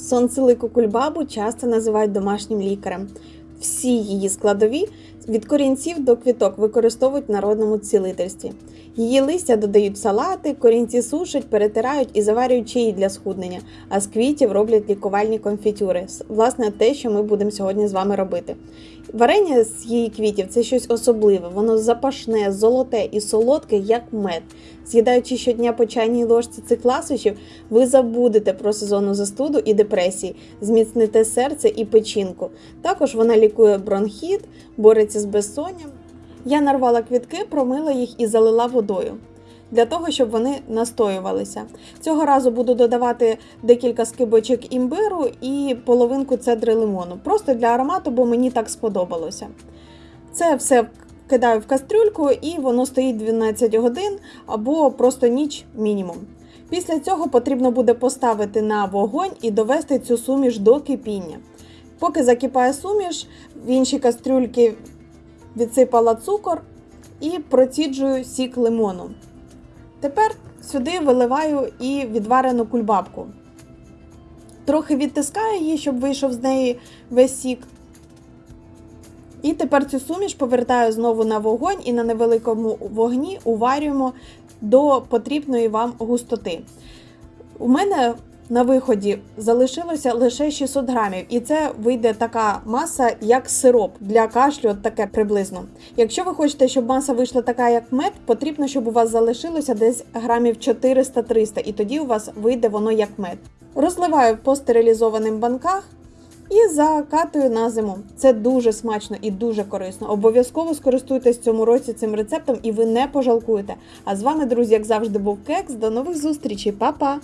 Сонцелику кульбабу часто називають домашнім лікарем. Всі її складові від корінців до квіток використовують в народному цілительстві. Її листя додають в салати, корінці сушать, перетирають і заварюють чаї для схуднення, а з квітів роблять лікувальні конфітюри. Власне, те, що ми будемо сьогодні з вами робити. Варення з її квітів це щось особливе, воно запашне, золоте і солодке, як мед. З'їдаючи щодня по чайній ложці цих ласощів, ви забудете про сезонну застуду і депресії, зміцните серце і печінку. Також вона лікує бронхіт, бореться з безсонням. Я нарвала квітки, промила їх і залила водою. Для того, щоб вони настоювалися. Цього разу буду додавати декілька скибочок імбиру і половинку цедри лимону. Просто для аромату, бо мені так сподобалося. Це все кидаю в кастрюльку і воно стоїть 12 годин або просто ніч мінімум. Після цього потрібно буде поставити на вогонь і довести цю суміш до кипіння. Поки закипає суміш, в іншій кастрюльці відсипала цукор і проціджую сік лимону. Тепер сюди виливаю і відварену кульбабку. Трохи відтискаю її, щоб вийшов з неї весь сік. І тепер цю суміш повертаю знову на вогонь і на невеликому вогні уварюємо до потрібної вам густоти. У мене на виході залишилося лише 600 грамів, і це вийде така маса, як сироп для кашлю, от таке приблизно. Якщо ви хочете, щоб маса вийшла така, як мед, потрібно, щоб у вас залишилося десь грамів 400-300, і тоді у вас вийде воно як мед. Розливаю по стерилізованим банках і закатую на зиму. Це дуже смачно і дуже корисно. Обов'язково скористуйтесь цьому році цим рецептом, і ви не пожалкуєте. А з вами, друзі, як завжди, був Кекс. До нових зустрічей, Па-па!